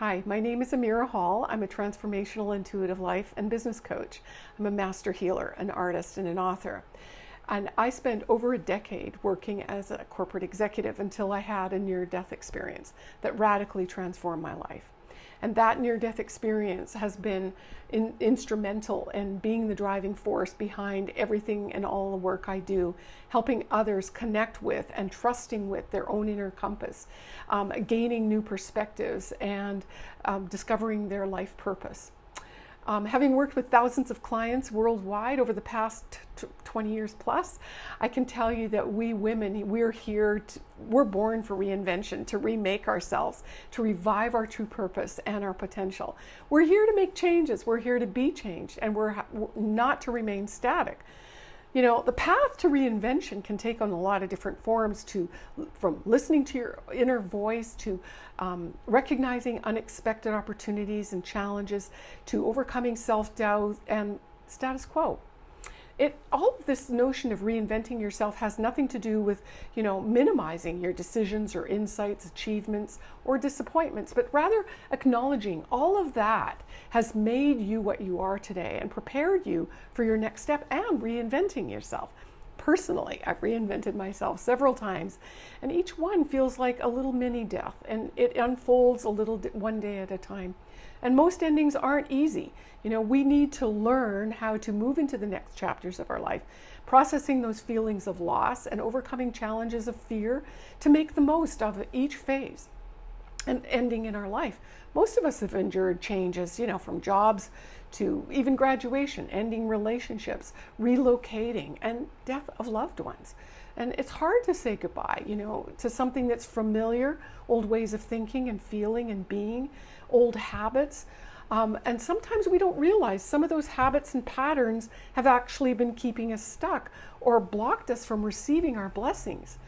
Hi, my name is Amira Hall. I'm a transformational intuitive life and business coach. I'm a master healer, an artist, and an author. And I spent over a decade working as a corporate executive until I had a near death experience that radically transformed my life. And that near death experience has been in, instrumental in being the driving force behind everything and all the work I do, helping others connect with and trusting with their own inner compass, um, gaining new perspectives, and um, discovering their life purpose. Um, having worked with thousands of clients worldwide over the past 20 years plus, I can tell you that we women, we're here, to, we're born for reinvention, to remake ourselves, to revive our true purpose and our potential. We're here to make changes, we're here to be changed, and we're not to remain static you know the path to reinvention can take on a lot of different forms to from listening to your inner voice to um, recognizing unexpected opportunities and challenges to overcoming self-doubt and status quo it all of this notion of reinventing yourself has nothing to do with you know minimizing your decisions or insights achievements or disappointments but rather acknowledging all of that has made you what you are today and prepared you for your next step and reinventing yourself personally i've reinvented myself several times and each one feels like a little mini death and it unfolds a little one day at a time and most endings aren't easy. You know, we need to learn how to move into the next chapters of our life, processing those feelings of loss and overcoming challenges of fear to make the most of each phase and ending in our life. Most of us have endured changes, you know, from jobs to even graduation, ending relationships, relocating, and death of loved ones. And it's hard to say goodbye, you know, to something that's familiar, old ways of thinking and feeling and being, old habits. Um, and sometimes we don't realize some of those habits and patterns have actually been keeping us stuck or blocked us from receiving our blessings.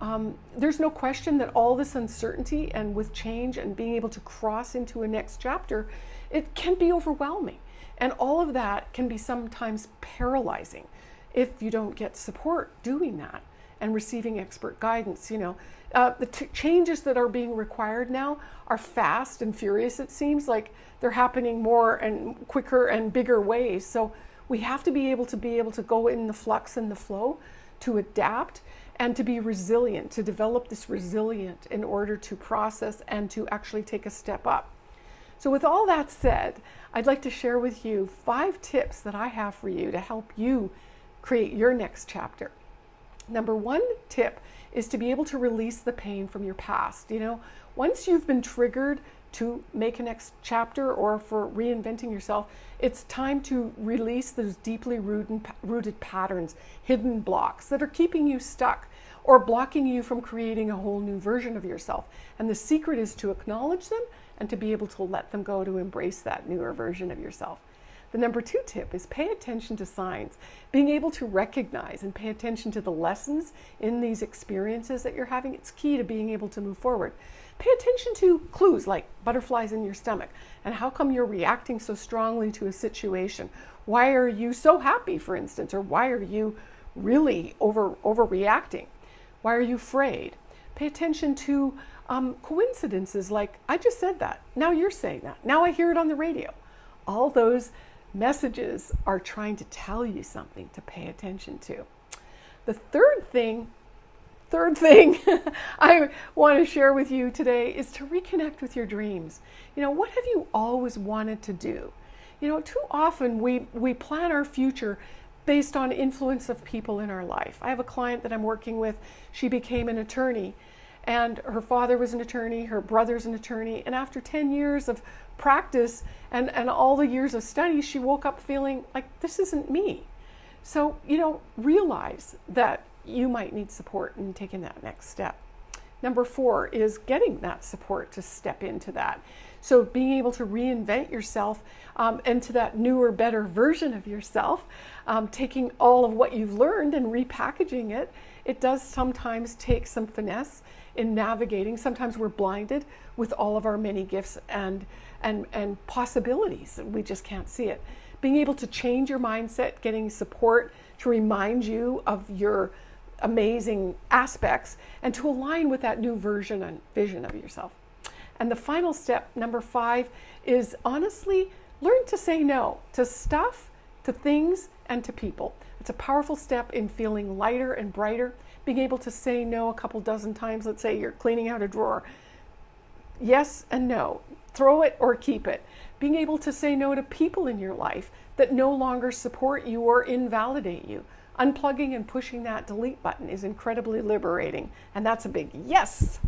Um, there's no question that all this uncertainty and with change and being able to cross into a next chapter, it can be overwhelming. And all of that can be sometimes paralyzing if you don't get support doing that and receiving expert guidance. You know, uh, the changes that are being required now are fast and furious. It seems like they're happening more and quicker and bigger ways. So we have to be able to be able to go in the flux and the flow, to adapt and to be resilient, to develop this resilient in order to process and to actually take a step up. So, with all that said, I'd like to share with you five tips that I have for you to help you create your next chapter. Number one tip is to be able to release the pain from your past. You know, once you've been triggered to make a next chapter or for reinventing yourself, it's time to release those deeply rooted, rooted patterns, hidden blocks that are keeping you stuck or blocking you from creating a whole new version of yourself. And the secret is to acknowledge them and to be able to let them go to embrace that newer version of yourself. The number two tip is pay attention to signs. Being able to recognize and pay attention to the lessons in these experiences that you're having, it's key to being able to move forward. Pay attention to clues like butterflies in your stomach and how come you're reacting so strongly to a situation. Why are you so happy, for instance, or why are you really over overreacting? Why are you afraid? Pay attention to um, coincidences like I just said that. Now you're saying that. Now I hear it on the radio. All those messages are trying to tell you something to pay attention to. The third thing, third thing I want to share with you today is to reconnect with your dreams. You know, what have you always wanted to do? You know, too often we, we plan our future based on influence of people in our life. I have a client that I'm working with, she became an attorney and her father was an attorney, her brother's an attorney, and after 10 years of practice and, and all the years of study, she woke up feeling like this isn't me. So, you know, realize that you might need support in taking that next step. Number four is getting that support to step into that. So, being able to reinvent yourself um, into that newer, better version of yourself, um, taking all of what you've learned and repackaging it, it does sometimes take some finesse in navigating. Sometimes we're blinded with all of our many gifts and, and, and possibilities. We just can't see it. Being able to change your mindset, getting support to remind you of your amazing aspects, and to align with that new version and vision of yourself. And the final step, number five, is honestly learn to say no to stuff, to things, and to people. It's a powerful step in feeling lighter and brighter, being able to say no a couple dozen times. Let's say you're cleaning out a drawer. Yes and no. Throw it or keep it. Being able to say no to people in your life that no longer support you or invalidate you. Unplugging and pushing that delete button is incredibly liberating, and that's a big yes.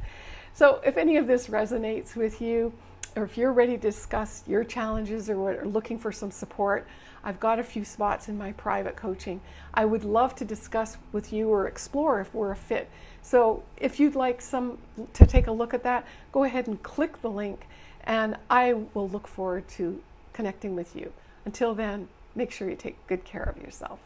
So, if any of this resonates with you, or if you're ready to discuss your challenges or are looking for some support, I've got a few spots in my private coaching. I would love to discuss with you or explore if we're a fit. So if you'd like some to take a look at that, go ahead and click the link and I will look forward to connecting with you. Until then, make sure you take good care of yourself.